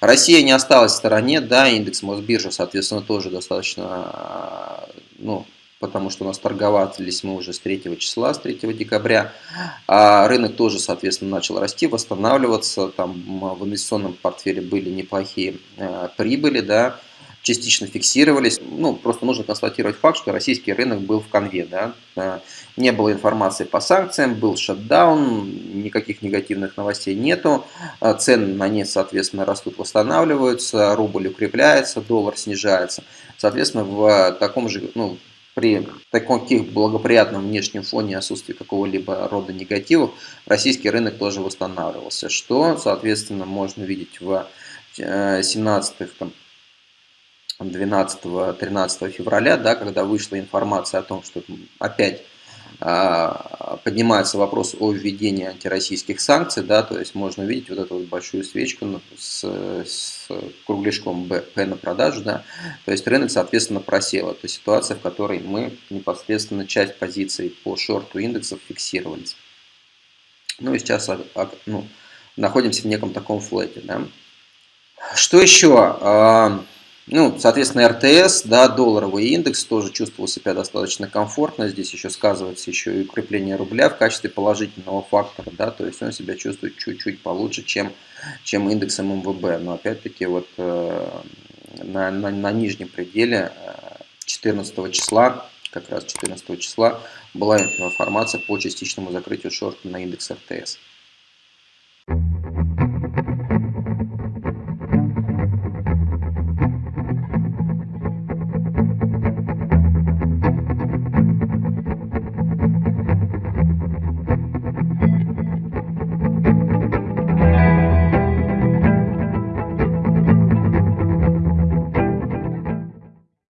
Россия не осталась в стороне, да, индекс Мосбиржи, соответственно, тоже достаточно, ну, потому что у нас торговались мы уже с 3 числа, с 3 декабря. А рынок тоже, соответственно, начал расти, восстанавливаться. Там в инвестиционном портфеле были неплохие э, прибыли, да, частично фиксировались. Ну, просто нужно констатировать факт, что российский рынок был в конве. Да? Э, не было информации по санкциям, был шатдаун, никаких негативных новостей нету. Э, цены на нефть, соответственно, растут, восстанавливаются, рубль укрепляется, доллар снижается. Соответственно, в таком же, ну, при таком благоприятном внешнем фоне отсутствии какого-либо рода негативов, российский рынок тоже восстанавливался, что, соответственно, можно видеть в 17-х, э, 12-13 февраля, да, когда вышла информация о том, что опять а, поднимается вопрос о введении антироссийских санкций, да, то есть можно увидеть вот эту вот большую свечку ну, с, с кругляшком П на продажу, да, то есть рынок, соответственно, просел. Это ситуация, в которой мы непосредственно часть позиций по шорту индексов фиксировались. Ну и сейчас а, ну, находимся в неком таком флете, да. Что еще? Ну, соответственно, РТС, да, долларовый индекс тоже чувствовал себя достаточно комфортно. Здесь еще сказывается еще и укрепление рубля в качестве положительного фактора, да, то есть он себя чувствует чуть-чуть получше, чем, чем индекс ММВБ. Но опять-таки вот э, на, на, на нижнем пределе 14 э, числа, как раз 14 числа, была информация по частичному закрытию шорта на индекс РТС.